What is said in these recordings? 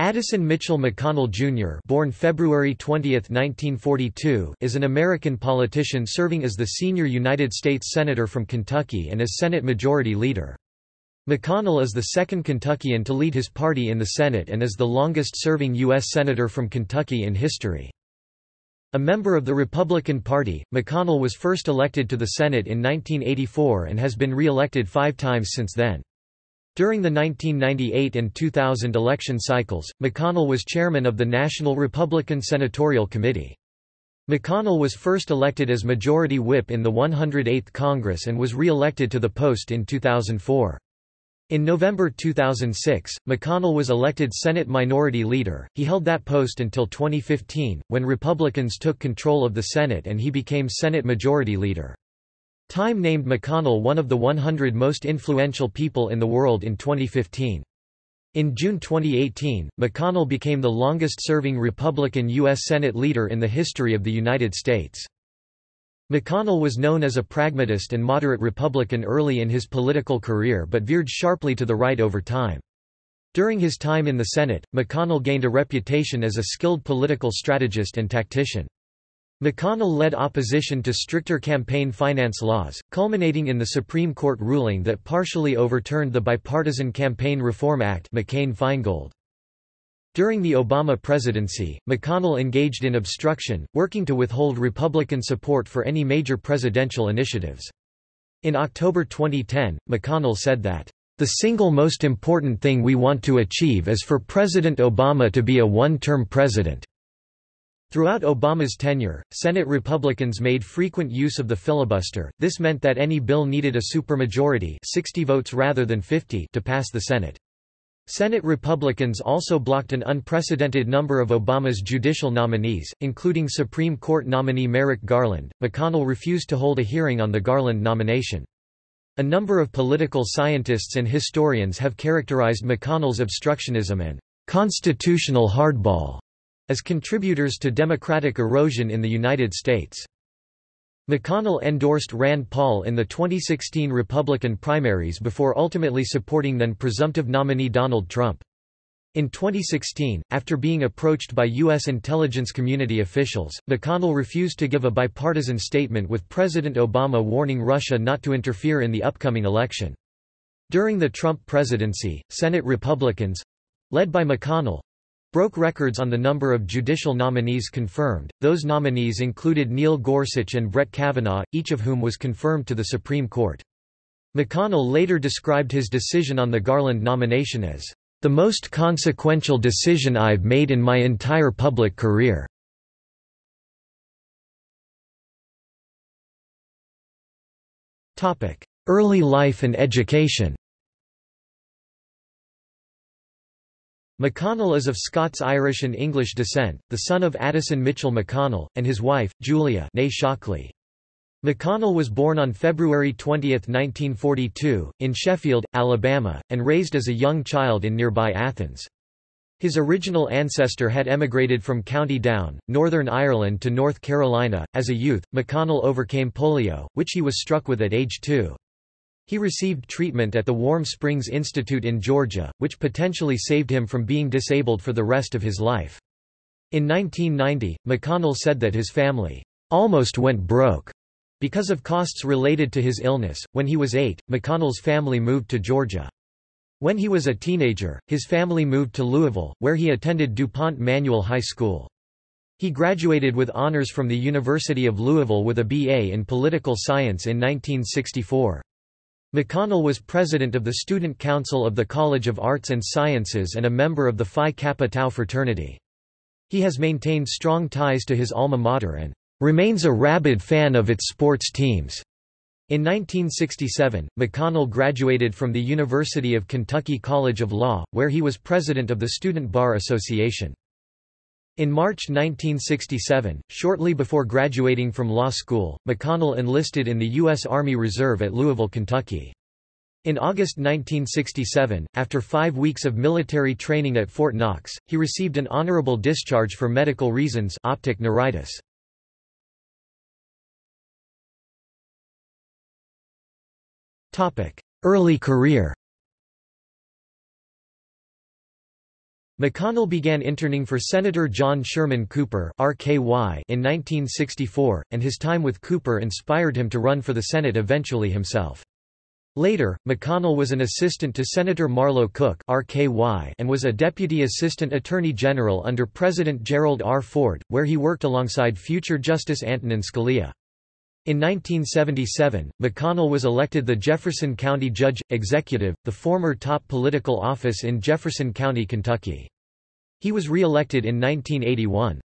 Addison Mitchell McConnell Jr. born February 20, 1942, is an American politician serving as the senior United States Senator from Kentucky and as Senate Majority Leader. McConnell is the second Kentuckian to lead his party in the Senate and is the longest-serving U.S. Senator from Kentucky in history. A member of the Republican Party, McConnell was first elected to the Senate in 1984 and has been re-elected five times since then. During the 1998 and 2000 election cycles, McConnell was chairman of the National Republican Senatorial Committee. McConnell was first elected as Majority Whip in the 108th Congress and was re-elected to the post in 2004. In November 2006, McConnell was elected Senate Minority Leader. He held that post until 2015, when Republicans took control of the Senate and he became Senate Majority Leader. Time named McConnell one of the 100 most influential people in the world in 2015. In June 2018, McConnell became the longest-serving Republican U.S. Senate leader in the history of the United States. McConnell was known as a pragmatist and moderate Republican early in his political career but veered sharply to the right over time. During his time in the Senate, McConnell gained a reputation as a skilled political strategist and tactician. McConnell led opposition to stricter campaign finance laws, culminating in the Supreme Court ruling that partially overturned the Bipartisan Campaign Reform Act McCain-Feingold. During the Obama presidency, McConnell engaged in obstruction, working to withhold Republican support for any major presidential initiatives. In October 2010, McConnell said that, "...the single most important thing we want to achieve is for President Obama to be a one-term president." Throughout Obama's tenure, Senate Republicans made frequent use of the filibuster, this meant that any bill needed a supermajority 60 votes rather than 50 to pass the Senate. Senate Republicans also blocked an unprecedented number of Obama's judicial nominees, including Supreme Court nominee Merrick Garland. McConnell refused to hold a hearing on the Garland nomination. A number of political scientists and historians have characterized McConnell's obstructionism and constitutional hardball as contributors to democratic erosion in the United States. McConnell endorsed Rand Paul in the 2016 Republican primaries before ultimately supporting then-presumptive nominee Donald Trump. In 2016, after being approached by U.S. intelligence community officials, McConnell refused to give a bipartisan statement with President Obama warning Russia not to interfere in the upcoming election. During the Trump presidency, Senate Republicans—led by McConnell, broke records on the number of judicial nominees confirmed. Those nominees included Neil Gorsuch and Brett Kavanaugh, each of whom was confirmed to the Supreme Court. McConnell later described his decision on the Garland nomination as the most consequential decision I've made in my entire public career. Early life and education McConnell is of Scots-Irish and English descent, the son of Addison Mitchell McConnell, and his wife, Julia Shockley. McConnell was born on February 20, 1942, in Sheffield, Alabama, and raised as a young child in nearby Athens. His original ancestor had emigrated from County Down, Northern Ireland to North Carolina. As a youth, McConnell overcame polio, which he was struck with at age two. He received treatment at the Warm Springs Institute in Georgia, which potentially saved him from being disabled for the rest of his life. In 1990, McConnell said that his family almost went broke because of costs related to his illness. When he was eight, McConnell's family moved to Georgia. When he was a teenager, his family moved to Louisville, where he attended DuPont Manual High School. He graduated with honors from the University of Louisville with a BA in political science in 1964. McConnell was president of the Student Council of the College of Arts and Sciences and a member of the Phi Kappa Tau fraternity. He has maintained strong ties to his alma mater and remains a rabid fan of its sports teams. In 1967, McConnell graduated from the University of Kentucky College of Law, where he was president of the Student Bar Association. In March 1967, shortly before graduating from law school, McConnell enlisted in the U.S. Army Reserve at Louisville, Kentucky. In August 1967, after five weeks of military training at Fort Knox, he received an honorable discharge for medical reasons optic neuritis. Early career McConnell began interning for Senator John Sherman Cooper RKY in 1964, and his time with Cooper inspired him to run for the Senate eventually himself. Later, McConnell was an assistant to Senator Marlow Cook RKY and was a Deputy Assistant Attorney General under President Gerald R. Ford, where he worked alongside future Justice Antonin Scalia. In 1977, McConnell was elected the Jefferson County Judge Executive, the former top political office in Jefferson County, Kentucky. He was re-elected in 1981.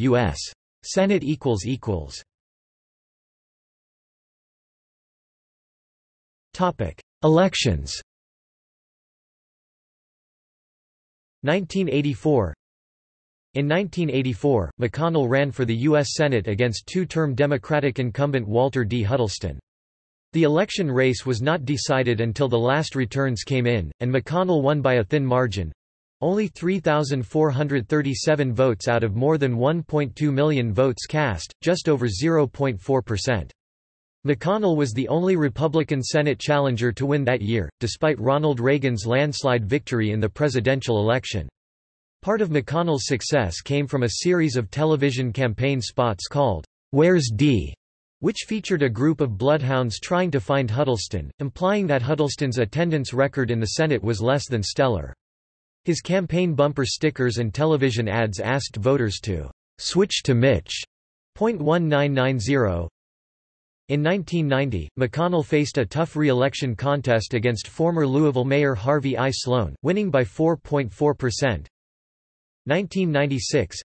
U.S. Senate Elections. 1984 in 1984, McConnell ran for the U.S. Senate against two-term Democratic incumbent Walter D. Huddleston. The election race was not decided until the last returns came in, and McConnell won by a thin margin—only 3,437 votes out of more than 1.2 million votes cast, just over 0.4%. McConnell was the only Republican Senate challenger to win that year, despite Ronald Reagan's landslide victory in the presidential election. Part of McConnell's success came from a series of television campaign spots called, Where's Dee?, which featured a group of bloodhounds trying to find Huddleston, implying that Huddleston's attendance record in the Senate was less than stellar. His campaign bumper stickers and television ads asked voters to switch to Mitch. .1990 in 1990, McConnell faced a tough re-election contest against former Louisville Mayor Harvey I. Sloan, winning by 4.4%. 1996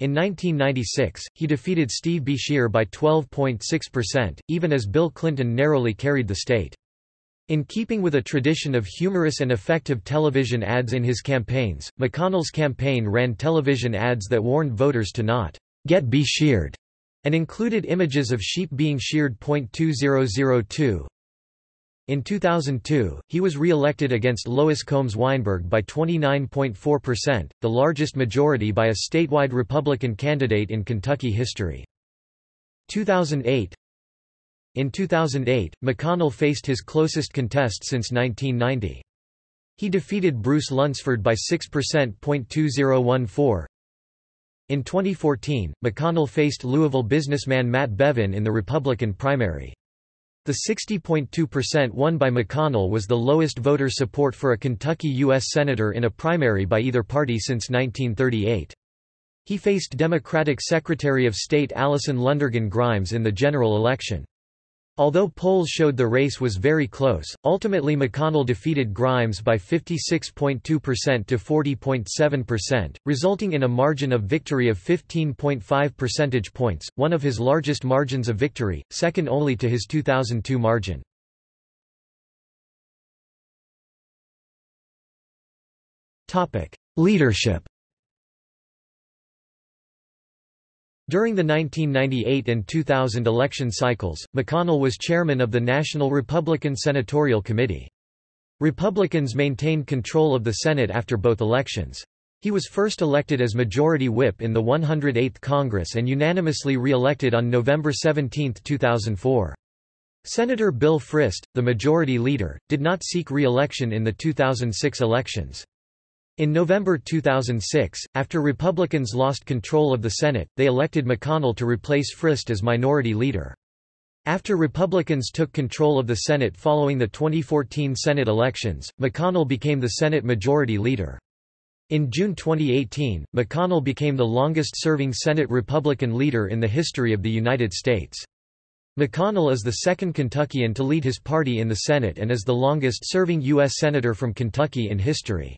In 1996, he defeated Steve Beshear by 12.6%, even as Bill Clinton narrowly carried the state. In keeping with a tradition of humorous and effective television ads in his campaigns, McConnell's campaign ran television ads that warned voters to not get Besheared and included images of sheep being sheared. 2002 in 2002, he was re-elected against Lois Combs Weinberg by 29.4%, the largest majority by a statewide Republican candidate in Kentucky history. 2008 In 2008, McConnell faced his closest contest since 1990. He defeated Bruce Lunsford by 6%. 2014. In 2014, McConnell faced Louisville businessman Matt Bevin in the Republican primary. The 60.2% won by McConnell was the lowest voter support for a Kentucky U.S. Senator in a primary by either party since 1938. He faced Democratic Secretary of State Allison Lundergan Grimes in the general election. Although polls showed the race was very close, ultimately McConnell defeated Grimes by 56.2% to 40.7%, resulting in a margin of victory of 15.5 percentage points, one of his largest margins of victory, second only to his 2002 margin. Leadership During the 1998 and 2000 election cycles, McConnell was chairman of the National Republican Senatorial Committee. Republicans maintained control of the Senate after both elections. He was first elected as Majority Whip in the 108th Congress and unanimously re-elected on November 17, 2004. Senator Bill Frist, the Majority Leader, did not seek re-election in the 2006 elections. In November 2006, after Republicans lost control of the Senate, they elected McConnell to replace Frist as minority leader. After Republicans took control of the Senate following the 2014 Senate elections, McConnell became the Senate Majority Leader. In June 2018, McConnell became the longest-serving Senate Republican leader in the history of the United States. McConnell is the second Kentuckian to lead his party in the Senate and is the longest-serving U.S. Senator from Kentucky in history.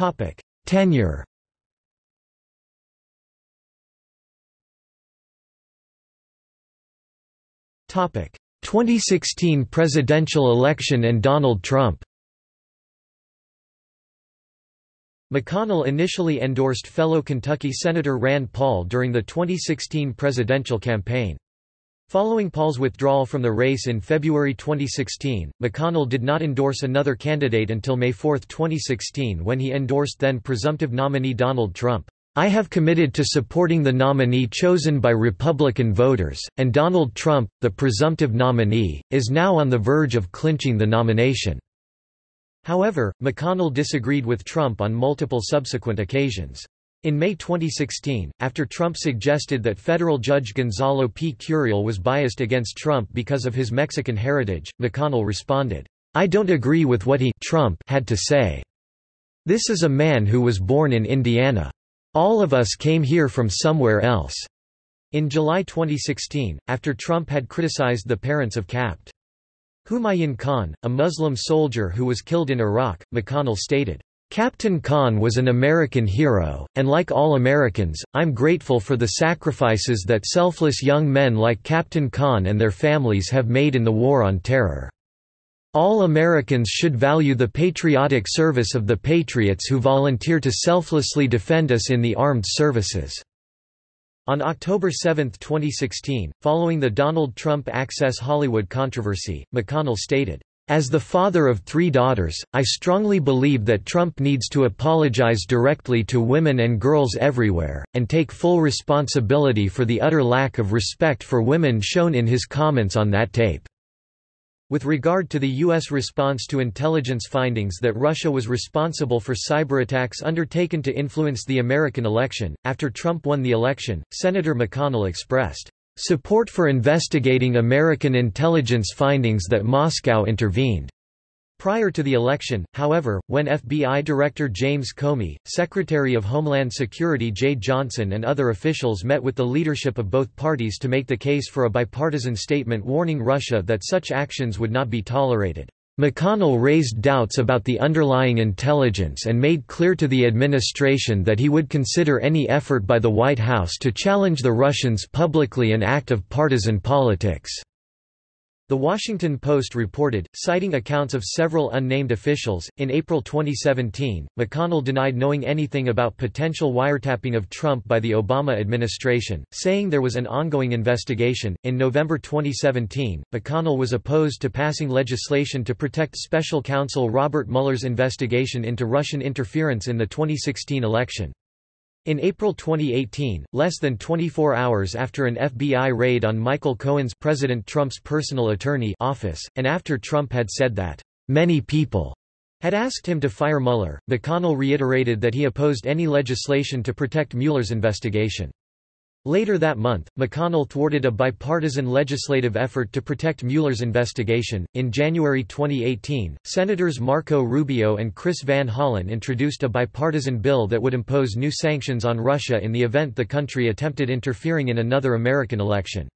Topic: Tenure. Topic: 2016 presidential election and Donald Trump. McConnell initially endorsed fellow Kentucky Senator Rand Paul during the 2016 presidential campaign. Following Paul's withdrawal from the race in February 2016, McConnell did not endorse another candidate until May 4, 2016 when he endorsed then presumptive nominee Donald Trump. I have committed to supporting the nominee chosen by Republican voters, and Donald Trump, the presumptive nominee, is now on the verge of clinching the nomination." However, McConnell disagreed with Trump on multiple subsequent occasions. In May 2016, after Trump suggested that federal judge Gonzalo P. Curiel was biased against Trump because of his Mexican heritage, McConnell responded, I don't agree with what he Trump had to say. This is a man who was born in Indiana. All of us came here from somewhere else." In July 2016, after Trump had criticized the parents of Capt. Humayun Khan, a Muslim soldier who was killed in Iraq, McConnell stated, Captain Khan was an American hero, and like all Americans, I'm grateful for the sacrifices that selfless young men like Captain Khan and their families have made in the War on Terror. All Americans should value the patriotic service of the patriots who volunteer to selflessly defend us in the armed services." On October 7, 2016, following the Donald Trump Access Hollywood controversy, McConnell stated, as the father of three daughters, I strongly believe that Trump needs to apologize directly to women and girls everywhere, and take full responsibility for the utter lack of respect for women shown in his comments on that tape. With regard to the U.S. response to intelligence findings that Russia was responsible for cyberattacks undertaken to influence the American election, after Trump won the election, Senator McConnell expressed, "...support for investigating American intelligence findings that Moscow intervened." Prior to the election, however, when FBI Director James Comey, Secretary of Homeland Security Jeh Johnson and other officials met with the leadership of both parties to make the case for a bipartisan statement warning Russia that such actions would not be tolerated. McConnell raised doubts about the underlying intelligence and made clear to the administration that he would consider any effort by the White House to challenge the Russians publicly an act of partisan politics. The Washington Post reported, citing accounts of several unnamed officials, in April 2017, McConnell denied knowing anything about potential wiretapping of Trump by the Obama administration, saying there was an ongoing investigation. In November 2017, McConnell was opposed to passing legislation to protect special counsel Robert Mueller's investigation into Russian interference in the 2016 election. In April 2018, less than 24 hours after an FBI raid on Michael Cohen's President Trump's personal attorney office, and after Trump had said that, "...many people," had asked him to fire Mueller, McConnell reiterated that he opposed any legislation to protect Mueller's investigation. Later that month, McConnell thwarted a bipartisan legislative effort to protect Mueller's investigation. In January 2018, Senators Marco Rubio and Chris Van Hollen introduced a bipartisan bill that would impose new sanctions on Russia in the event the country attempted interfering in another American election.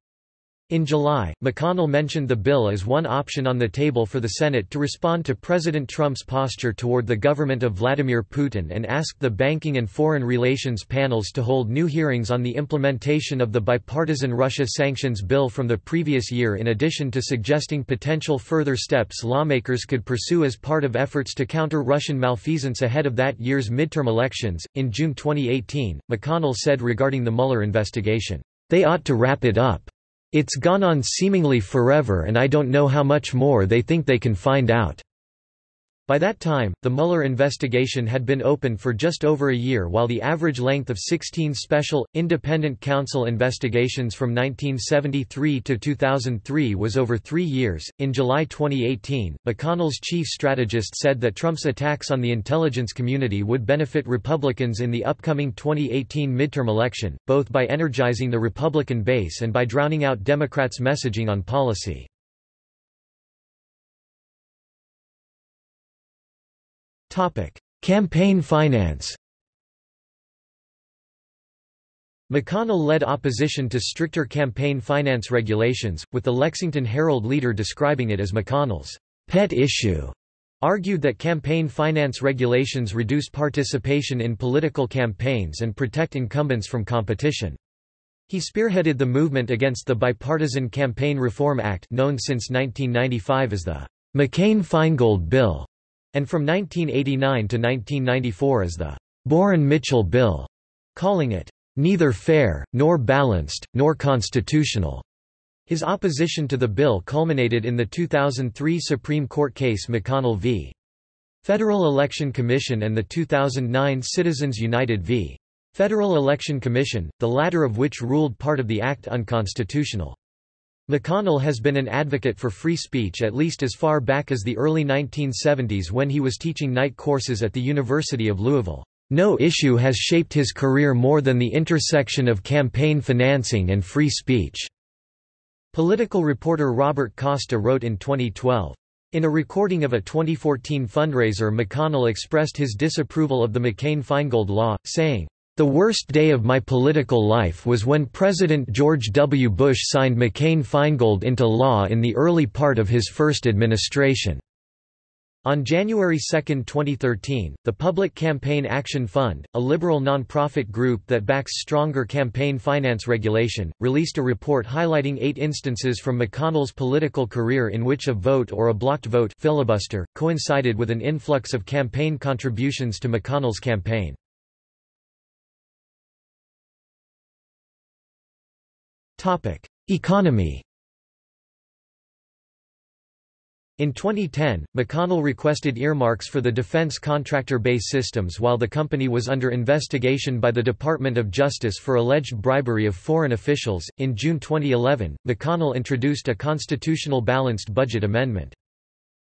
In July, McConnell mentioned the bill as one option on the table for the Senate to respond to President Trump's posture toward the government of Vladimir Putin and asked the Banking and Foreign Relations panels to hold new hearings on the implementation of the bipartisan Russia sanctions bill from the previous year in addition to suggesting potential further steps lawmakers could pursue as part of efforts to counter Russian malfeasance ahead of that year's midterm elections. In June 2018, McConnell said regarding the Mueller investigation, They ought to wrap it up. It's gone on seemingly forever and I don't know how much more they think they can find out. By that time, the Mueller investigation had been open for just over a year while the average length of 16 special, independent counsel investigations from 1973 to 2003 was over three years. In July 2018, McConnell's chief strategist said that Trump's attacks on the intelligence community would benefit Republicans in the upcoming 2018 midterm election, both by energizing the Republican base and by drowning out Democrats' messaging on policy. Campaign finance McConnell led opposition to stricter campaign finance regulations, with the Lexington Herald leader describing it as McConnell's pet issue. Argued that campaign finance regulations reduce participation in political campaigns and protect incumbents from competition. He spearheaded the movement against the Bipartisan Campaign Reform Act known since 1995 as the McCain-Feingold Bill, and from 1989 to 1994 as the Boren-Mitchell Bill, calling it neither fair, nor balanced, nor constitutional. His opposition to the bill culminated in the 2003 Supreme Court case McConnell v. Federal Election Commission and the 2009 Citizens United v. Federal Election Commission, the latter of which ruled part of the act unconstitutional. McConnell has been an advocate for free speech at least as far back as the early 1970s when he was teaching night courses at the University of Louisville. No issue has shaped his career more than the intersection of campaign financing and free speech. Political reporter Robert Costa wrote in 2012. In a recording of a 2014 fundraiser McConnell expressed his disapproval of the McCain-Feingold law, saying, the worst day of my political life was when President George W. Bush signed McCain-Feingold into law in the early part of his first administration. On January 2, 2013, the Public Campaign Action Fund, a liberal nonprofit group that backs stronger campaign finance regulation, released a report highlighting eight instances from McConnell's political career in which a vote or a blocked vote filibuster coincided with an influx of campaign contributions to McConnell's campaign. Economy In 2010, McConnell requested earmarks for the defense contractor BAE Systems while the company was under investigation by the Department of Justice for alleged bribery of foreign officials. In June 2011, McConnell introduced a constitutional balanced budget amendment.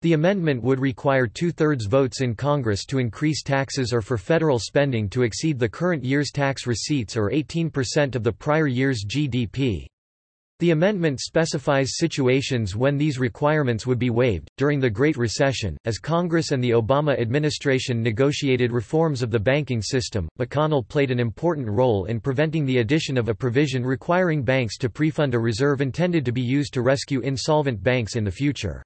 The amendment would require two-thirds votes in Congress to increase taxes or for federal spending to exceed the current year's tax receipts or 18% of the prior year's GDP. The amendment specifies situations when these requirements would be waived. During the Great Recession, as Congress and the Obama administration negotiated reforms of the banking system, McConnell played an important role in preventing the addition of a provision requiring banks to prefund a reserve intended to be used to rescue insolvent banks in the future.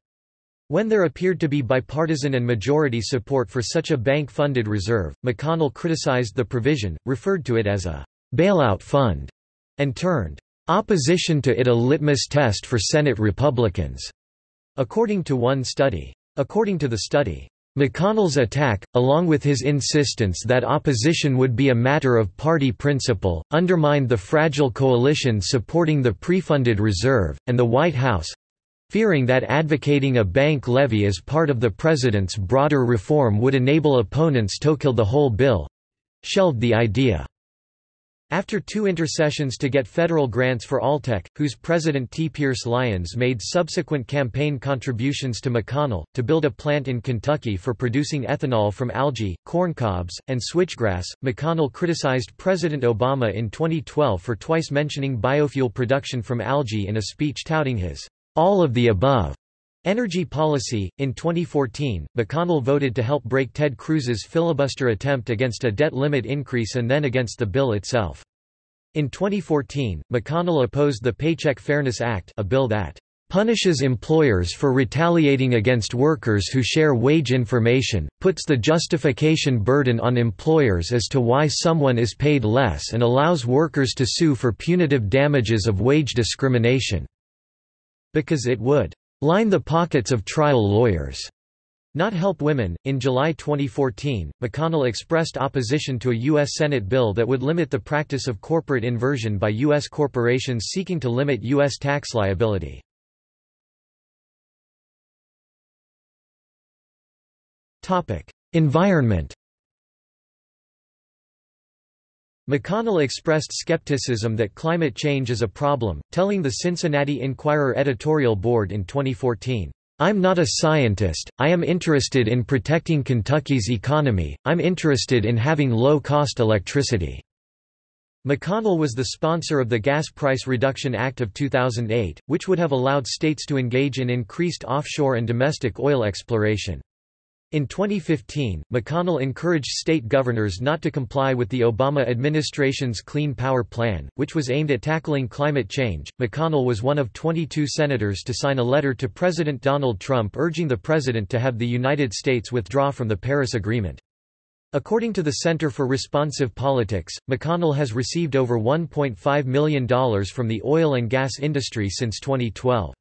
When there appeared to be bipartisan and majority support for such a bank-funded reserve, McConnell criticized the provision, referred to it as a bailout fund, and turned opposition to it a litmus test for Senate Republicans, according to one study. According to the study, McConnell's attack, along with his insistence that opposition would be a matter of party principle, undermined the fragile coalition supporting the pre-funded reserve, and the White House, fearing that advocating a bank levy as part of the president's broader reform would enable opponents to kill the whole bill shelved the idea. After two intercessions to get federal grants for Alltech, whose president T. Pierce Lyons made subsequent campaign contributions to McConnell, to build a plant in Kentucky for producing ethanol from algae, corncobs, and switchgrass, McConnell criticized President Obama in 2012 for twice mentioning biofuel production from algae in a speech touting his all of the above energy policy. In 2014, McConnell voted to help break Ted Cruz's filibuster attempt against a debt limit increase and then against the bill itself. In 2014, McConnell opposed the Paycheck Fairness Act, a bill that punishes employers for retaliating against workers who share wage information, puts the justification burden on employers as to why someone is paid less and allows workers to sue for punitive damages of wage discrimination because it would line the pockets of trial lawyers, not help women. In July 2014, McConnell expressed opposition to a U.S. Senate bill that would limit the practice of corporate inversion by U.S. corporations seeking to limit U.S. tax liability. Environment McConnell expressed skepticism that climate change is a problem, telling the Cincinnati Enquirer editorial board in 2014, "'I'm not a scientist, I am interested in protecting Kentucky's economy, I'm interested in having low-cost electricity." McConnell was the sponsor of the Gas Price Reduction Act of 2008, which would have allowed states to engage in increased offshore and domestic oil exploration. In 2015, McConnell encouraged state governors not to comply with the Obama administration's Clean Power Plan, which was aimed at tackling climate change. McConnell was one of 22 senators to sign a letter to President Donald Trump urging the president to have the United States withdraw from the Paris Agreement. According to the Center for Responsive Politics, McConnell has received over $1.5 million from the oil and gas industry since 2012.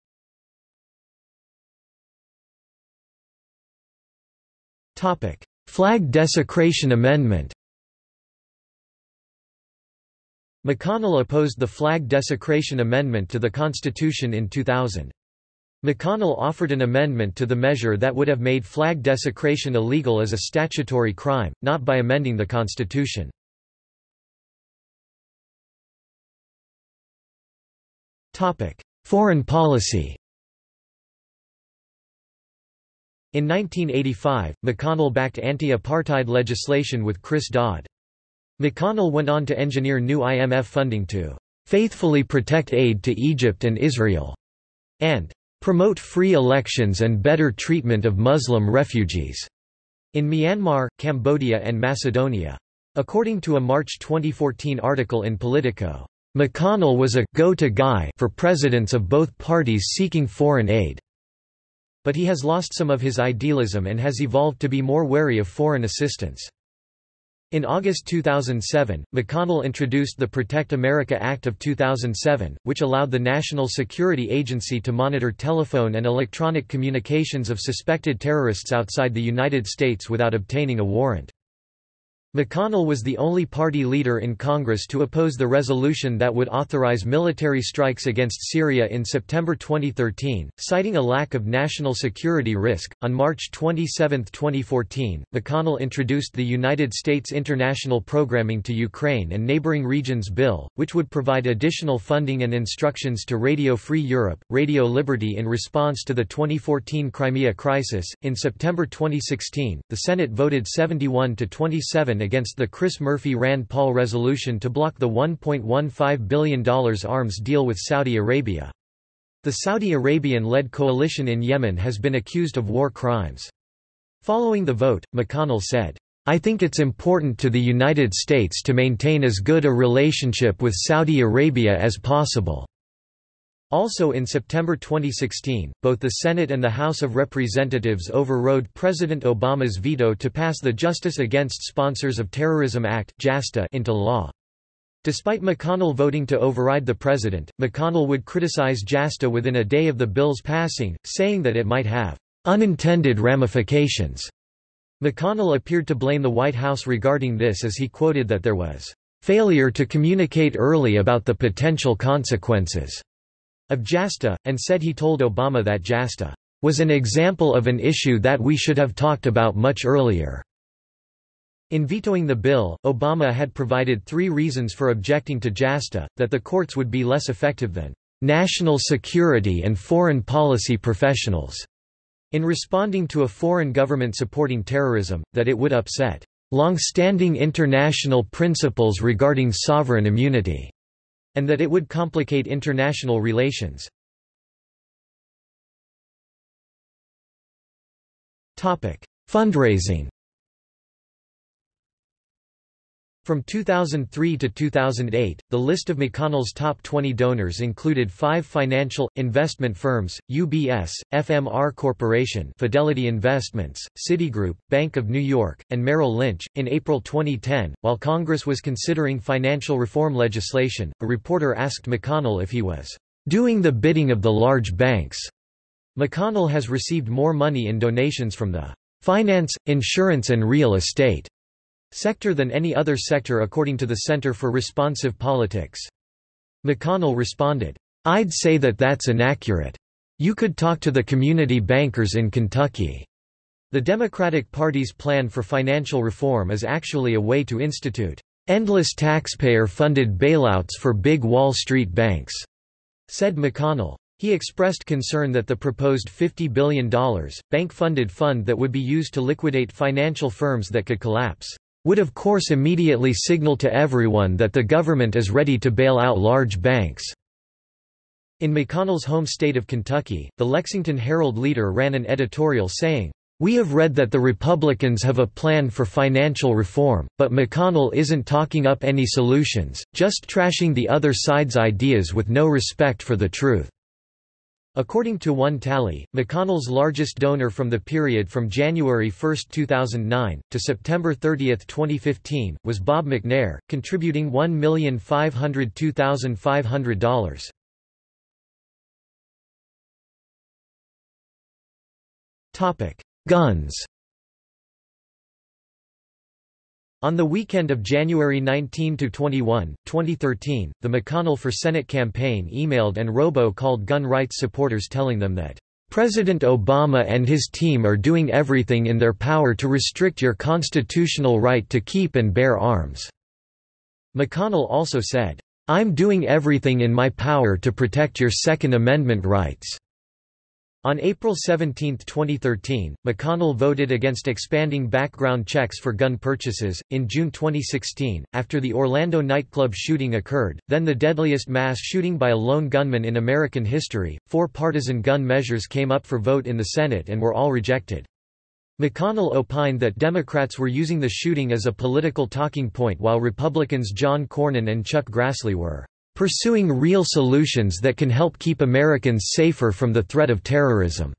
Flag desecration amendment McConnell opposed the flag desecration amendment to the Constitution in 2000. McConnell offered an amendment to the measure that would have made flag desecration illegal as a statutory crime, not by amending the Constitution. Foreign policy In 1985, McConnell backed anti-apartheid legislation with Chris Dodd. McConnell went on to engineer new IMF funding to "...faithfully protect aid to Egypt and Israel," and "...promote free elections and better treatment of Muslim refugees." in Myanmar, Cambodia and Macedonia. According to a March 2014 article in Politico, McConnell was a go-to guy for presidents of both parties seeking foreign aid. But he has lost some of his idealism and has evolved to be more wary of foreign assistance. In August 2007, McConnell introduced the Protect America Act of 2007, which allowed the National Security Agency to monitor telephone and electronic communications of suspected terrorists outside the United States without obtaining a warrant. McConnell was the only party leader in Congress to oppose the resolution that would authorize military strikes against Syria in September 2013, citing a lack of national security risk. On March 27, 2014, McConnell introduced the United States International Programming to Ukraine and Neighboring Regions Bill, which would provide additional funding and instructions to Radio Free Europe, Radio Liberty in response to the 2014 Crimea crisis. In September 2016, the Senate voted 71 to 27 against the Chris Murphy-Rand Paul resolution to block the $1.15 billion arms deal with Saudi Arabia. The Saudi Arabian-led coalition in Yemen has been accused of war crimes. Following the vote, McConnell said, I think it's important to the United States to maintain as good a relationship with Saudi Arabia as possible. Also in September 2016, both the Senate and the House of Representatives overrode President Obama's veto to pass the Justice Against Sponsors of Terrorism Act into law. Despite McConnell voting to override the president, McConnell would criticize JASTA within a day of the bill's passing, saying that it might have unintended ramifications. McConnell appeared to blame the White House regarding this as he quoted that there was failure to communicate early about the potential consequences of JASTA, and said he told Obama that JASTA was an example of an issue that we should have talked about much earlier. In vetoing the bill, Obama had provided three reasons for objecting to JASTA, that the courts would be less effective than national security and foreign policy professionals, in responding to a foreign government supporting terrorism, that it would upset long-standing international principles regarding sovereign immunity, and that it would complicate international relations. Fundraising From 2003 to 2008, the list of McConnell's top 20 donors included five financial, investment firms, UBS, FMR Corporation Fidelity Investments, Citigroup, Bank of New York, and Merrill Lynch. In April 2010, while Congress was considering financial reform legislation, a reporter asked McConnell if he was doing the bidding of the large banks. McConnell has received more money in donations from the finance, insurance and real estate sector than any other sector according to the Center for Responsive Politics. McConnell responded, I'd say that that's inaccurate. You could talk to the community bankers in Kentucky. The Democratic Party's plan for financial reform is actually a way to institute endless taxpayer-funded bailouts for big Wall Street banks, said McConnell. He expressed concern that the proposed $50 billion, bank-funded fund that would be used to liquidate financial firms that could collapse would of course immediately signal to everyone that the government is ready to bail out large banks." In McConnell's home state of Kentucky, the Lexington Herald leader ran an editorial saying, we have read that the Republicans have a plan for financial reform, but McConnell isn't talking up any solutions, just trashing the other side's ideas with no respect for the truth. According to one tally, McConnell's largest donor from the period from January 1, 2009, to September 30, 2015, was Bob McNair, contributing $1,502,500. Guns On the weekend of January 19–21, 2013, the McConnell for Senate campaign emailed and robo-called gun rights supporters telling them that, "...President Obama and his team are doing everything in their power to restrict your constitutional right to keep and bear arms." McConnell also said, I'm doing everything in my power to protect your Second Amendment rights." On April 17, 2013, McConnell voted against expanding background checks for gun purchases. In June 2016, after the Orlando nightclub shooting occurred, then the deadliest mass shooting by a lone gunman in American history, four partisan gun measures came up for vote in the Senate and were all rejected. McConnell opined that Democrats were using the shooting as a political talking point while Republicans John Cornyn and Chuck Grassley were pursuing real solutions that can help keep Americans safer from the threat of terrorism."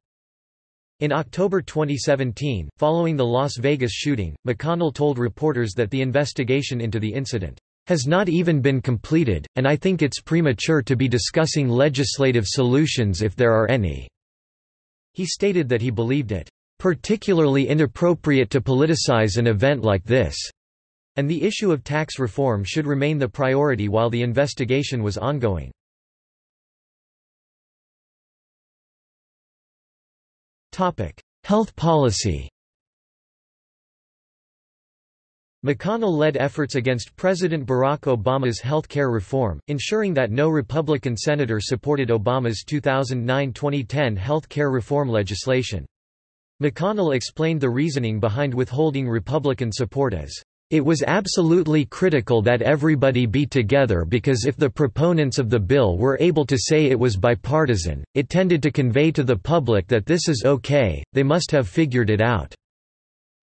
In October 2017, following the Las Vegas shooting, McConnell told reporters that the investigation into the incident has not even been completed, and I think it's premature to be discussing legislative solutions if there are any." He stated that he believed it particularly inappropriate to politicize an event like this and the issue of tax reform should remain the priority while the investigation was ongoing. Health policy McConnell led efforts against President Barack Obama's health care reform, ensuring that no Republican senator supported Obama's 2009-2010 health care reform legislation. McConnell explained the reasoning behind withholding Republican support as it was absolutely critical that everybody be together because if the proponents of the bill were able to say it was bipartisan, it tended to convey to the public that this is okay, they must have figured it out.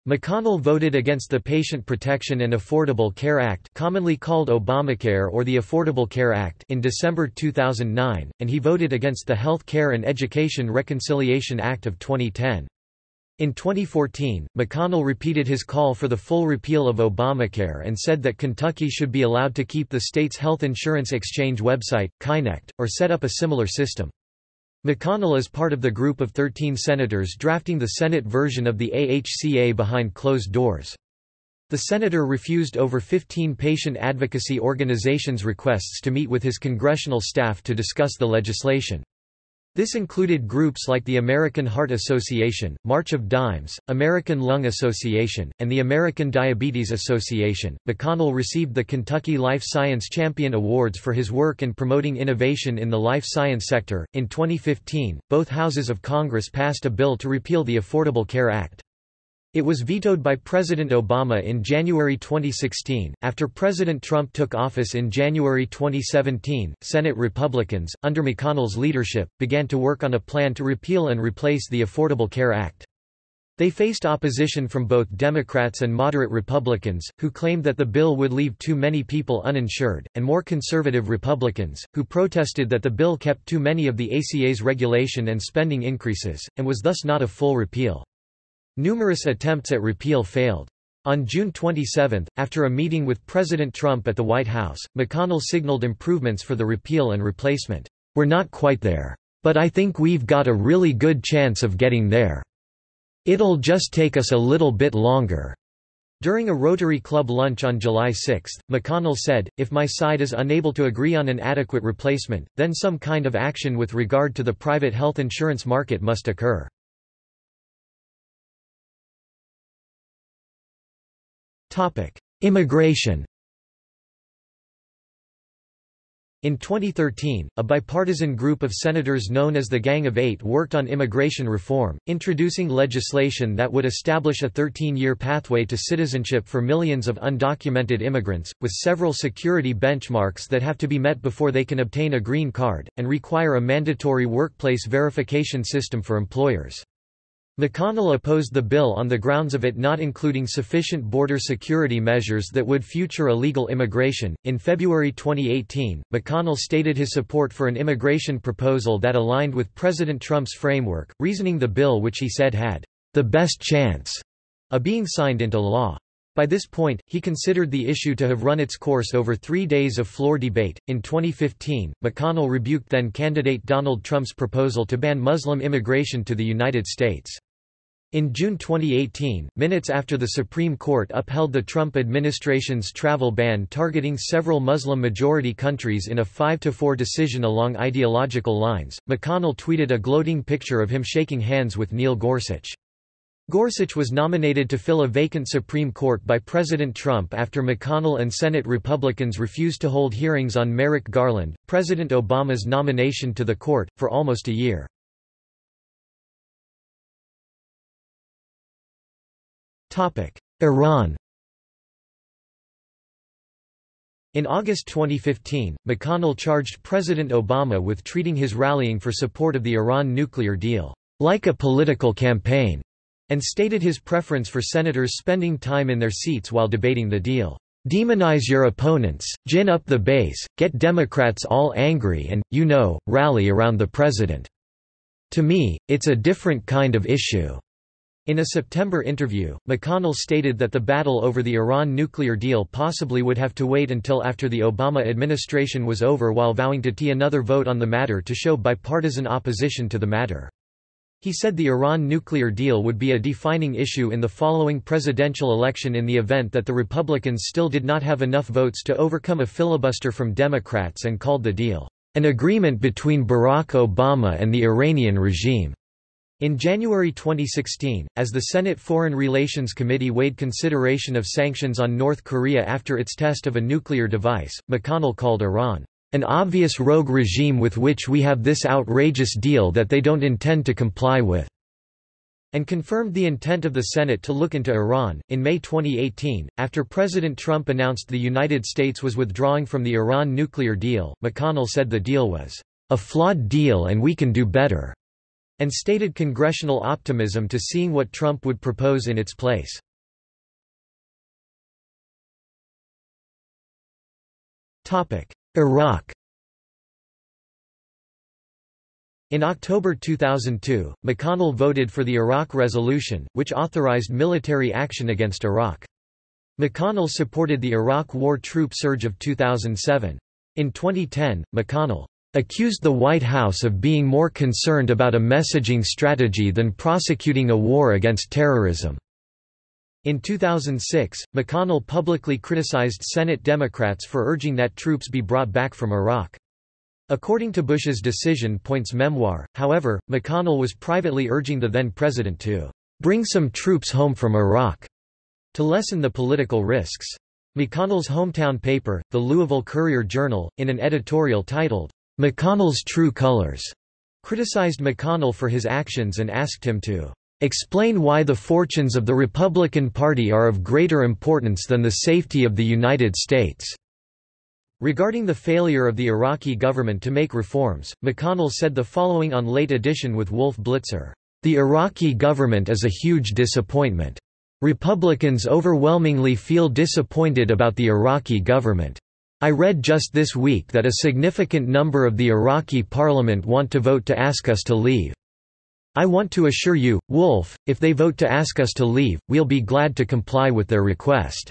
McConnell voted against the Patient Protection and Affordable Care Act commonly called Obamacare or the Affordable Care Act in December 2009, and he voted against the Health Care and Education Reconciliation Act of 2010. In 2014, McConnell repeated his call for the full repeal of Obamacare and said that Kentucky should be allowed to keep the state's health insurance exchange website, Kynect, or set up a similar system. McConnell is part of the group of 13 senators drafting the Senate version of the AHCA behind closed doors. The senator refused over 15 patient advocacy organizations' requests to meet with his congressional staff to discuss the legislation. This included groups like the American Heart Association, March of Dimes, American Lung Association, and the American Diabetes Association. McConnell received the Kentucky Life Science Champion Awards for his work in promoting innovation in the life science sector. In 2015, both houses of Congress passed a bill to repeal the Affordable Care Act. It was vetoed by President Obama in January 2016. After President Trump took office in January 2017, Senate Republicans, under McConnell's leadership, began to work on a plan to repeal and replace the Affordable Care Act. They faced opposition from both Democrats and moderate Republicans, who claimed that the bill would leave too many people uninsured, and more conservative Republicans, who protested that the bill kept too many of the ACA's regulation and spending increases, and was thus not a full repeal. Numerous attempts at repeal failed. On June 27, after a meeting with President Trump at the White House, McConnell signaled improvements for the repeal and replacement. We're not quite there. But I think we've got a really good chance of getting there. It'll just take us a little bit longer. During a Rotary Club lunch on July 6, McConnell said, if my side is unable to agree on an adequate replacement, then some kind of action with regard to the private health insurance market must occur. Immigration In 2013, a bipartisan group of senators known as the Gang of Eight worked on immigration reform, introducing legislation that would establish a 13-year pathway to citizenship for millions of undocumented immigrants, with several security benchmarks that have to be met before they can obtain a green card, and require a mandatory workplace verification system for employers. McConnell opposed the bill on the grounds of it not including sufficient border security measures that would future illegal immigration. In February 2018, McConnell stated his support for an immigration proposal that aligned with President Trump's framework, reasoning the bill which he said had the best chance of being signed into law. By this point, he considered the issue to have run its course over three days of floor debate. In 2015, McConnell rebuked then candidate Donald Trump's proposal to ban Muslim immigration to the United States. In June 2018, minutes after the Supreme Court upheld the Trump administration's travel ban targeting several Muslim-majority countries in a 5-4 decision along ideological lines, McConnell tweeted a gloating picture of him shaking hands with Neil Gorsuch. Gorsuch was nominated to fill a vacant Supreme Court by President Trump after McConnell and Senate Republicans refused to hold hearings on Merrick Garland, President Obama's nomination to the court, for almost a year. Iran In August 2015, McConnell charged President Obama with treating his rallying for support of the Iran nuclear deal, like a political campaign, and stated his preference for senators spending time in their seats while debating the deal. Demonize your opponents, gin up the base, get Democrats all angry and, you know, rally around the president. To me, it's a different kind of issue. In a September interview, McConnell stated that the battle over the Iran nuclear deal possibly would have to wait until after the Obama administration was over while vowing to tee another vote on the matter to show bipartisan opposition to the matter. He said the Iran nuclear deal would be a defining issue in the following presidential election in the event that the Republicans still did not have enough votes to overcome a filibuster from Democrats and called the deal, "...an agreement between Barack Obama and the Iranian regime." In January 2016, as the Senate Foreign Relations Committee weighed consideration of sanctions on North Korea after its test of a nuclear device, McConnell called Iran, "...an obvious rogue regime with which we have this outrageous deal that they don't intend to comply with." and confirmed the intent of the Senate to look into Iran. In May 2018, after President Trump announced the United States was withdrawing from the Iran nuclear deal, McConnell said the deal was a flawed deal and we can do better and stated congressional optimism to seeing what Trump would propose in its place. Iraq In October 2002, McConnell voted for the Iraq Resolution, which authorized military action against Iraq. McConnell supported the Iraq war troop surge of 2007. In 2010, McConnell accused the White House of being more concerned about a messaging strategy than prosecuting a war against terrorism. In 2006, McConnell publicly criticized Senate Democrats for urging that troops be brought back from Iraq. According to Bush's Decision Points memoir, however, McConnell was privately urging the then-president to "...bring some troops home from Iraq," to lessen the political risks. McConnell's hometown paper, the Louisville Courier-Journal, in an editorial titled, McConnell's True Colors criticized McConnell for his actions and asked him to explain why the fortunes of the Republican Party are of greater importance than the safety of the United States. Regarding the failure of the Iraqi government to make reforms, McConnell said the following on Late Edition with Wolf Blitzer, "...the Iraqi government is a huge disappointment. Republicans overwhelmingly feel disappointed about the Iraqi government. I read just this week that a significant number of the Iraqi parliament want to vote to ask us to leave. I want to assure you, Wolf, if they vote to ask us to leave, we'll be glad to comply with their request.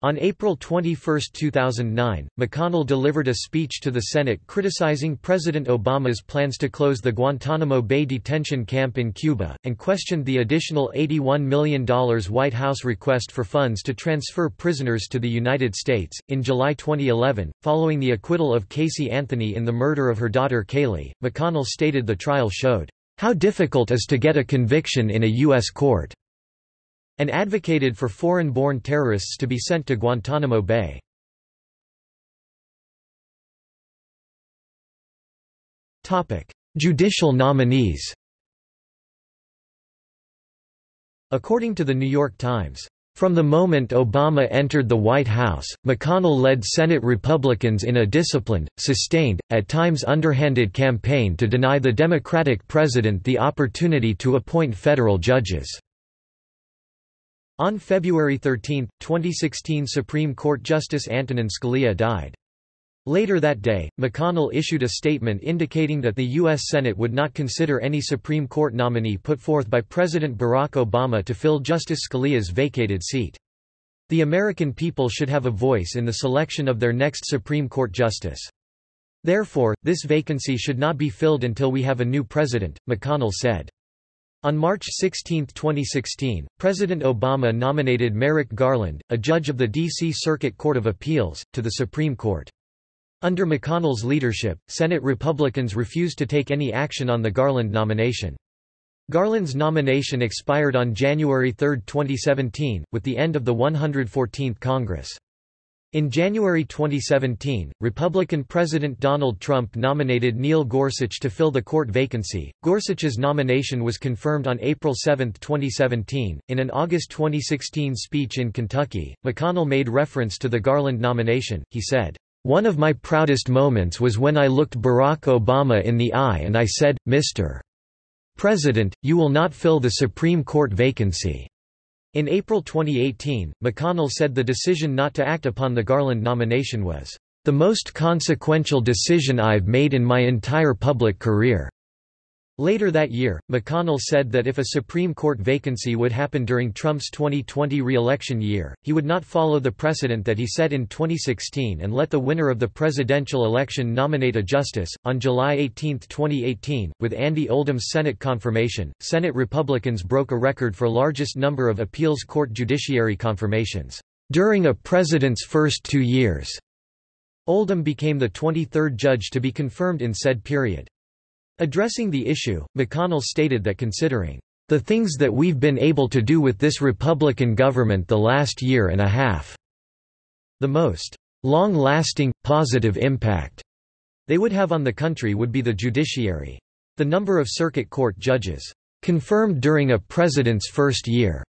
On April 21, 2009, McConnell delivered a speech to the Senate criticizing President Obama's plans to close the Guantanamo Bay detention camp in Cuba, and questioned the additional $81 million White House request for funds to transfer prisoners to the United States. In July 2011, following the acquittal of Casey Anthony in the murder of her daughter Caylee, McConnell stated the trial showed, how difficult is to get a conviction in a U.S. court and advocated for foreign-born terrorists to be sent to Guantanamo Bay. Judicial nominees According to The New York Times, from the moment Obama entered the White House, McConnell led Senate Republicans in a disciplined, sustained, at times underhanded campaign to deny the Democratic president the opportunity to appoint federal judges. On February 13, 2016 Supreme Court Justice Antonin Scalia died. Later that day, McConnell issued a statement indicating that the U.S. Senate would not consider any Supreme Court nominee put forth by President Barack Obama to fill Justice Scalia's vacated seat. The American people should have a voice in the selection of their next Supreme Court justice. Therefore, this vacancy should not be filled until we have a new president, McConnell said. On March 16, 2016, President Obama nominated Merrick Garland, a judge of the D.C. Circuit Court of Appeals, to the Supreme Court. Under McConnell's leadership, Senate Republicans refused to take any action on the Garland nomination. Garland's nomination expired on January 3, 2017, with the end of the 114th Congress. In January 2017, Republican President Donald Trump nominated Neil Gorsuch to fill the court vacancy. Gorsuch's nomination was confirmed on April 7, 2017. In an August 2016 speech in Kentucky, McConnell made reference to the Garland nomination. He said, One of my proudest moments was when I looked Barack Obama in the eye and I said, Mr. President, you will not fill the Supreme Court vacancy. In April 2018, McConnell said the decision not to act upon the Garland nomination was, "...the most consequential decision I've made in my entire public career." Later that year, McConnell said that if a Supreme Court vacancy would happen during Trump's 2020 re-election year, he would not follow the precedent that he set in 2016 and let the winner of the presidential election nominate a justice. On July 18, 2018, with Andy Oldham's Senate confirmation, Senate Republicans broke a record for largest number of appeals court judiciary confirmations during a president's first two years. Oldham became the 23rd judge to be confirmed in said period. Addressing the issue, McConnell stated that considering the things that we've been able to do with this Republican government the last year and a half, the most long-lasting, positive impact they would have on the country would be the judiciary. The number of circuit court judges confirmed during a president's first year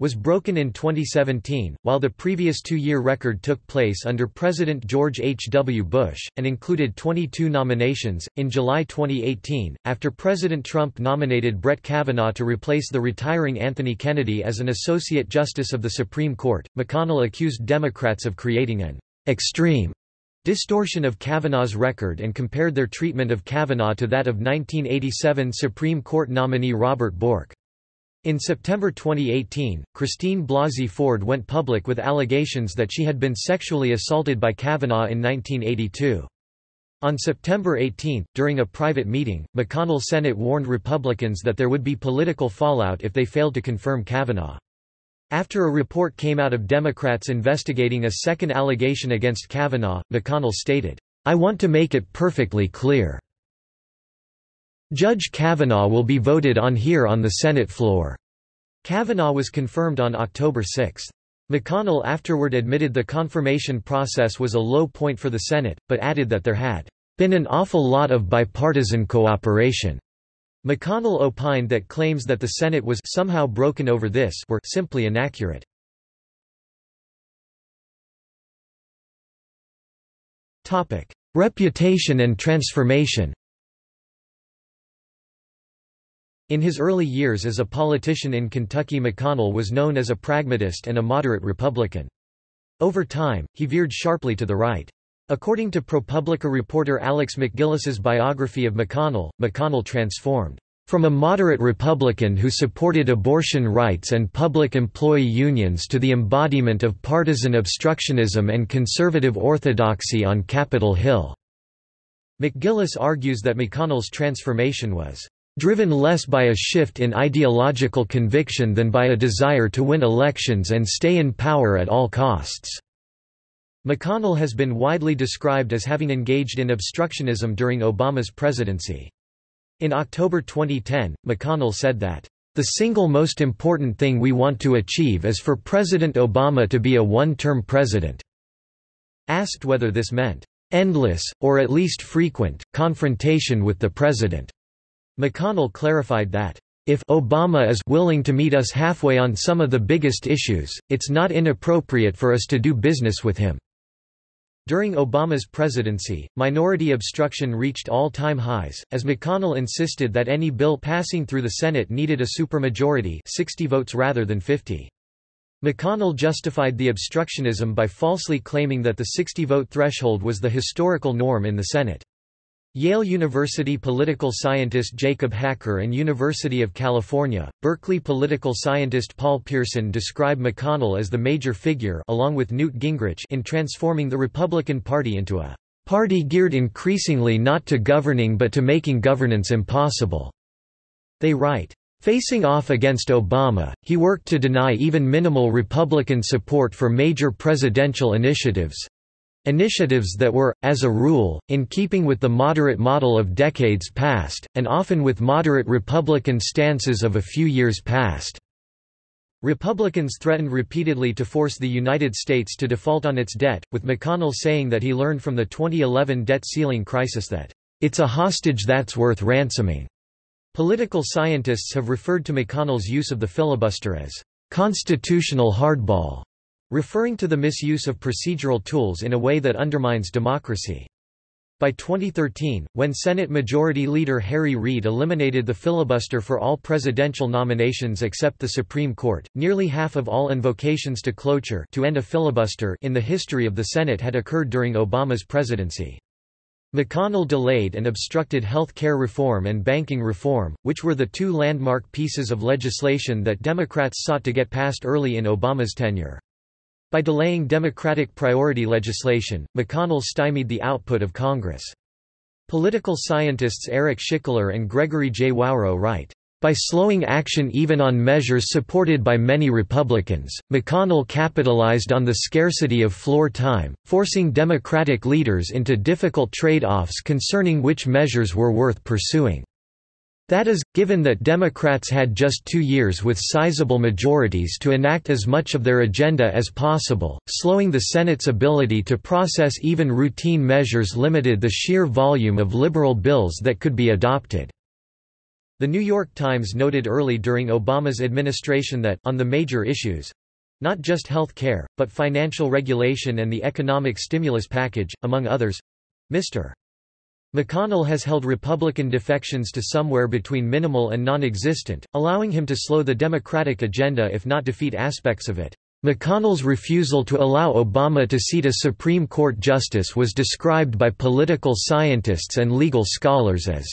was broken in 2017, while the previous two-year record took place under President George H. W. Bush, and included 22 nominations. In July 2018, after President Trump nominated Brett Kavanaugh to replace the retiring Anthony Kennedy as an Associate Justice of the Supreme Court, McConnell accused Democrats of creating an extreme distortion of Kavanaugh's record and compared their treatment of Kavanaugh to that of 1987 Supreme Court nominee Robert Bork. In September 2018, Christine Blasey Ford went public with allegations that she had been sexually assaulted by Kavanaugh in 1982. On September 18, during a private meeting, McConnell Senate warned Republicans that there would be political fallout if they failed to confirm Kavanaugh. After a report came out of Democrats investigating a second allegation against Kavanaugh, McConnell stated, I want to make it perfectly clear. Judge Kavanaugh will be voted on here on the Senate floor. Kavanaugh was confirmed on October 6. McConnell afterward admitted the confirmation process was a low point for the Senate, but added that there had been an awful lot of bipartisan cooperation. McConnell opined that claims that the Senate was somehow broken over this were simply inaccurate. Reputation and transformation In his early years as a politician in Kentucky McConnell was known as a pragmatist and a moderate Republican. Over time, he veered sharply to the right. According to ProPublica reporter Alex MacGillis's biography of McConnell, McConnell transformed from a moderate Republican who supported abortion rights and public employee unions to the embodiment of partisan obstructionism and conservative orthodoxy on Capitol Hill. MacGillis argues that McConnell's transformation was driven less by a shift in ideological conviction than by a desire to win elections and stay in power at all costs." McConnell has been widely described as having engaged in obstructionism during Obama's presidency. In October 2010, McConnell said that, "...the single most important thing we want to achieve is for President Obama to be a one-term president." Asked whether this meant, "...endless, or at least frequent, confrontation with the president." McConnell clarified that, if Obama is willing to meet us halfway on some of the biggest issues, it's not inappropriate for us to do business with him. During Obama's presidency, minority obstruction reached all-time highs, as McConnell insisted that any bill passing through the Senate needed a supermajority 60 votes rather than 50. McConnell justified the obstructionism by falsely claiming that the 60-vote threshold was the historical norm in the Senate. Yale University political scientist Jacob Hacker and University of California, Berkeley political scientist Paul Pierson describe McConnell as the major figure along with Newt Gingrich in transforming the Republican Party into a party geared increasingly not to governing but to making governance impossible. They write, Facing off against Obama, he worked to deny even minimal Republican support for major presidential initiatives, Initiatives that were, as a rule, in keeping with the moderate model of decades past, and often with moderate Republican stances of a few years past. Republicans threatened repeatedly to force the United States to default on its debt, with McConnell saying that he learned from the 2011 debt ceiling crisis that, "...it's a hostage that's worth ransoming." Political scientists have referred to McConnell's use of the filibuster as, "...constitutional hardball." Referring to the misuse of procedural tools in a way that undermines democracy. By 2013, when Senate Majority Leader Harry Reid eliminated the filibuster for all presidential nominations except the Supreme Court, nearly half of all invocations to cloture to end a filibuster in the history of the Senate had occurred during Obama's presidency. McConnell delayed and obstructed health care reform and banking reform, which were the two landmark pieces of legislation that Democrats sought to get passed early in Obama's tenure. By delaying Democratic priority legislation, McConnell stymied the output of Congress. Political scientists Eric Schickler and Gregory J. Wawro write, by slowing action even on measures supported by many Republicans, McConnell capitalized on the scarcity of floor time, forcing Democratic leaders into difficult trade-offs concerning which measures were worth pursuing. That is, given that Democrats had just two years with sizable majorities to enact as much of their agenda as possible, slowing the Senate's ability to process even routine measures limited the sheer volume of liberal bills that could be adopted. The New York Times noted early during Obama's administration that, on the major issues—not just health care, but financial regulation and the economic stimulus package, among others—Mr. McConnell has held Republican defections to somewhere between minimal and non-existent, allowing him to slow the Democratic agenda if not defeat aspects of it. McConnell's refusal to allow Obama to seat a Supreme Court justice was described by political scientists and legal scholars as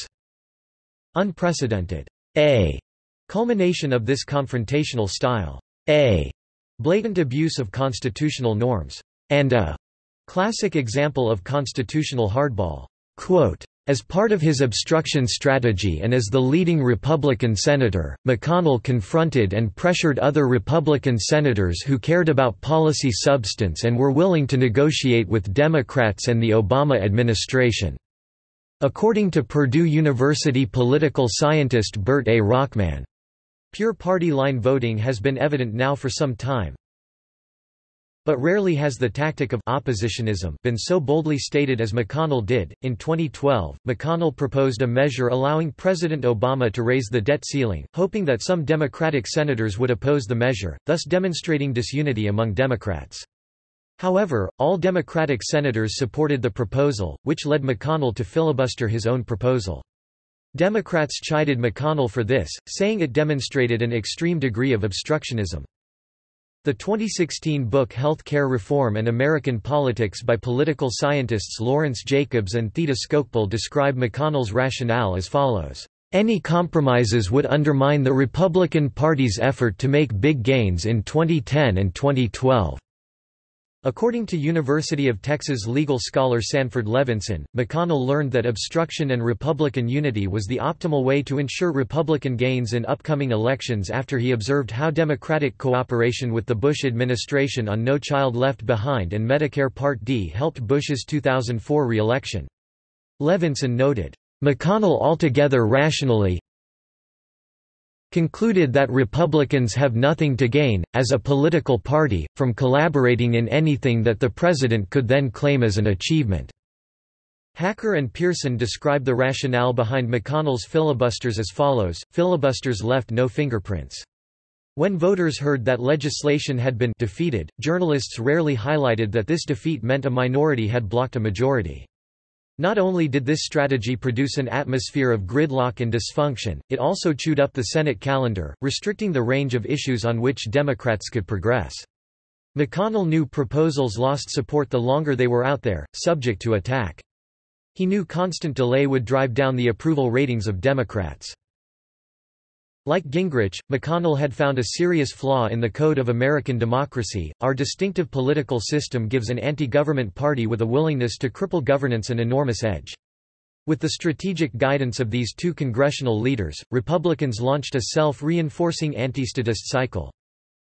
unprecedented, a culmination of this confrontational style, a blatant abuse of constitutional norms, and a classic example of constitutional hardball. Quote, as part of his obstruction strategy and as the leading Republican senator, McConnell confronted and pressured other Republican senators who cared about policy substance and were willing to negotiate with Democrats and the Obama administration. According to Purdue University political scientist Bert A. Rockman, pure party line voting has been evident now for some time, but rarely has the tactic of oppositionism been so boldly stated as McConnell did. In 2012, McConnell proposed a measure allowing President Obama to raise the debt ceiling, hoping that some Democratic senators would oppose the measure, thus demonstrating disunity among Democrats. However, all Democratic senators supported the proposal, which led McConnell to filibuster his own proposal. Democrats chided McConnell for this, saying it demonstrated an extreme degree of obstructionism. The 2016 book Health Care Reform and American Politics by political scientists Lawrence Jacobs and Theda Skocpol describe McConnell's rationale as follows. Any compromises would undermine the Republican Party's effort to make big gains in 2010 and 2012. According to University of Texas legal scholar Sanford Levinson, McConnell learned that obstruction and Republican unity was the optimal way to ensure Republican gains in upcoming elections after he observed how Democratic cooperation with the Bush administration on No Child Left Behind and Medicare Part D helped Bush's 2004 re-election. Levinson noted, McConnell altogether rationally, concluded that Republicans have nothing to gain, as a political party, from collaborating in anything that the president could then claim as an achievement. Hacker and Pierson describe the rationale behind McConnell's filibusters as follows, filibusters left no fingerprints. When voters heard that legislation had been defeated, journalists rarely highlighted that this defeat meant a minority had blocked a majority. Not only did this strategy produce an atmosphere of gridlock and dysfunction, it also chewed up the Senate calendar, restricting the range of issues on which Democrats could progress. McConnell knew proposals lost support the longer they were out there, subject to attack. He knew constant delay would drive down the approval ratings of Democrats. Like Gingrich, McConnell had found a serious flaw in the code of American democracy. Our distinctive political system gives an anti-government party with a willingness to cripple governance an enormous edge. With the strategic guidance of these two congressional leaders, Republicans launched a self-reinforcing anti-statist cycle.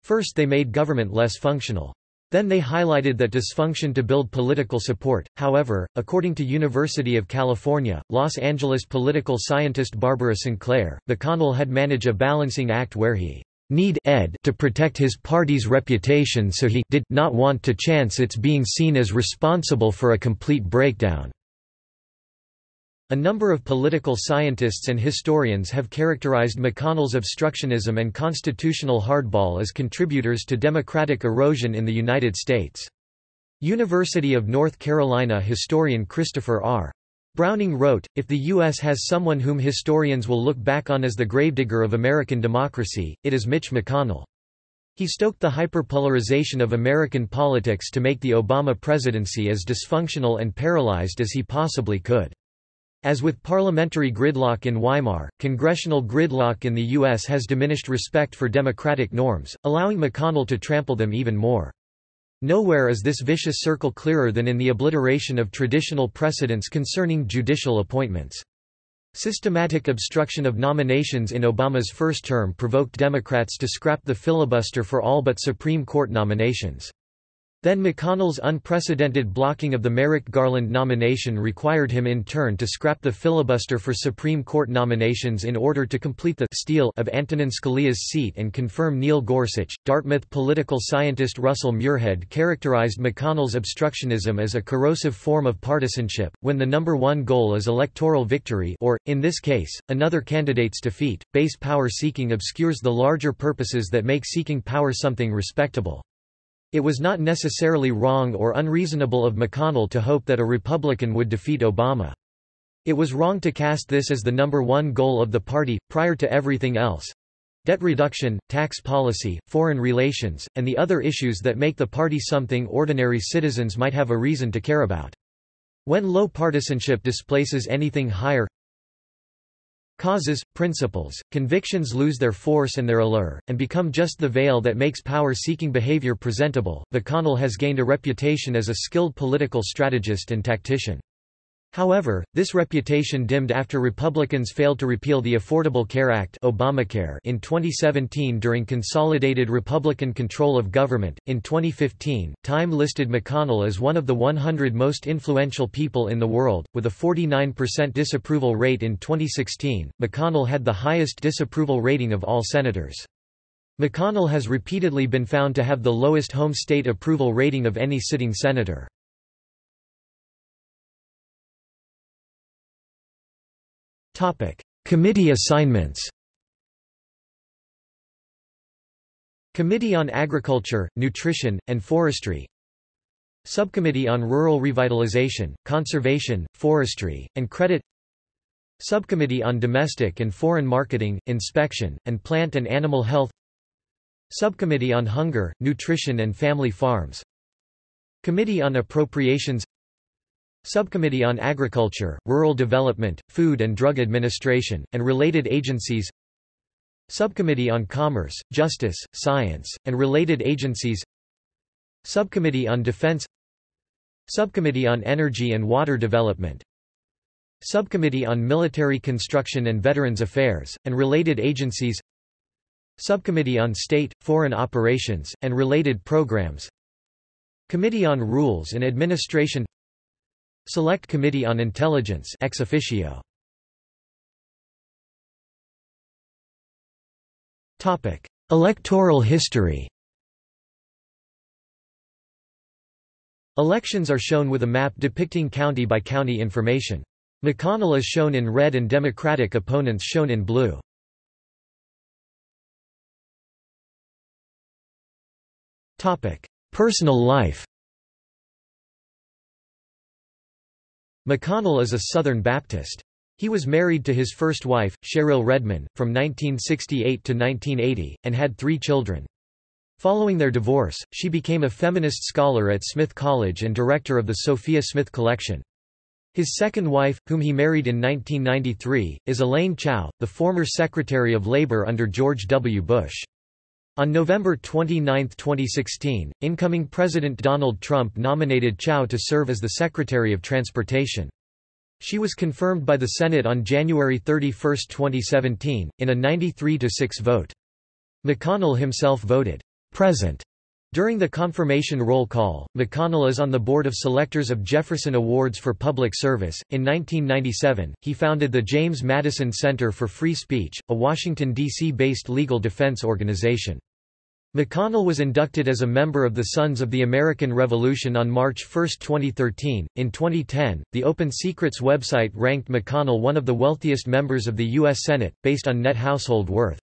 First they made government less functional. Then they highlighted that dysfunction to build political support. However, according to University of California, Los Angeles political scientist Barbara Sinclair, McConnell had managed a balancing act where he need ed to protect his party's reputation so he did not want to chance its being seen as responsible for a complete breakdown. A number of political scientists and historians have characterized McConnell's obstructionism and constitutional hardball as contributors to democratic erosion in the United States. University of North Carolina historian Christopher R. Browning wrote, If the U.S. has someone whom historians will look back on as the gravedigger of American democracy, it is Mitch McConnell. He stoked the hyperpolarization of American politics to make the Obama presidency as dysfunctional and paralyzed as he possibly could. As with parliamentary gridlock in Weimar, congressional gridlock in the U.S. has diminished respect for democratic norms, allowing McConnell to trample them even more. Nowhere is this vicious circle clearer than in the obliteration of traditional precedents concerning judicial appointments. Systematic obstruction of nominations in Obama's first term provoked Democrats to scrap the filibuster for all but Supreme Court nominations. Then McConnell's unprecedented blocking of the Merrick Garland nomination required him in turn to scrap the filibuster for Supreme Court nominations in order to complete the steal of Antonin Scalia's seat and confirm Neil Gorsuch. Dartmouth political scientist Russell Muirhead characterized McConnell's obstructionism as a corrosive form of partisanship, when the number one goal is electoral victory or, in this case, another candidate's defeat. Base power seeking obscures the larger purposes that make seeking power something respectable. It was not necessarily wrong or unreasonable of McConnell to hope that a Republican would defeat Obama. It was wrong to cast this as the number one goal of the party, prior to everything else. Debt reduction, tax policy, foreign relations, and the other issues that make the party something ordinary citizens might have a reason to care about. When low partisanship displaces anything higher, Causes, principles, convictions lose their force and their allure, and become just the veil that makes power-seeking behavior presentable. McConnell has gained a reputation as a skilled political strategist and tactician. However, this reputation dimmed after Republicans failed to repeal the Affordable Care Act Obamacare in 2017 during consolidated Republican control of government. In 2015, Time listed McConnell as one of the 100 most influential people in the world, with a 49% disapproval rate in 2016. McConnell had the highest disapproval rating of all senators. McConnell has repeatedly been found to have the lowest home state approval rating of any sitting senator. Committee assignments Committee on Agriculture, Nutrition, and Forestry Subcommittee on Rural Revitalization, Conservation, Forestry, and Credit Subcommittee on Domestic and Foreign Marketing, Inspection, and Plant and Animal Health Subcommittee on Hunger, Nutrition and Family Farms Committee on Appropriations Subcommittee on Agriculture, Rural Development, Food and Drug Administration, and related agencies. Subcommittee on Commerce, Justice, Science, and related agencies. Subcommittee on Defense. Subcommittee on Energy and Water Development. Subcommittee on Military Construction and Veterans Affairs, and related agencies. Subcommittee on State, Foreign Operations, and related programs. Committee on Rules and Administration Select Committee on Intelligence ex officio. Topic: Electoral history. Elections are shown with a map depicting county by county information. McConnell is shown in red and Democratic opponents shown in blue. Topic: Personal life. McConnell is a Southern Baptist. He was married to his first wife, Sherrill Redmon, from 1968 to 1980, and had three children. Following their divorce, she became a feminist scholar at Smith College and director of the Sophia Smith Collection. His second wife, whom he married in 1993, is Elaine Chao, the former Secretary of Labor under George W. Bush. On November 29, 2016, incoming President Donald Trump nominated Chao to serve as the Secretary of Transportation. She was confirmed by the Senate on January 31, 2017, in a 93-6 vote. McConnell himself voted present During the confirmation roll call, McConnell is on the board of selectors of Jefferson Awards for Public Service. In 1997, he founded the James Madison Center for Free Speech, a Washington, D.C. based legal defense organization. McConnell was inducted as a member of the Sons of the American Revolution on March 1, 2013. In 2010, the Open Secrets website ranked McConnell one of the wealthiest members of the U.S. Senate, based on net household worth.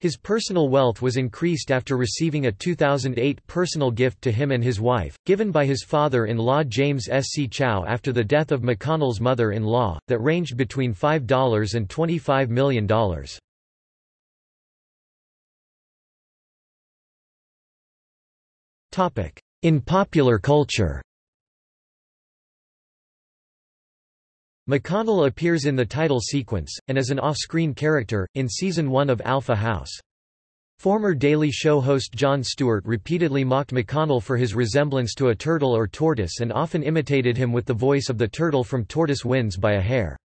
His personal wealth was increased after receiving a 2008 personal gift to him and his wife, given by his father-in-law James S. C. Chao after the death of McConnell's mother-in-law, that ranged between $5 and $25 million. In popular culture McConnell appears in the title sequence, and as an off-screen character, in Season 1 of Alpha House. Former Daily Show host Jon Stewart repeatedly mocked McConnell for his resemblance to a turtle or tortoise and often imitated him with the voice of the turtle from Tortoise Wins by a Hare.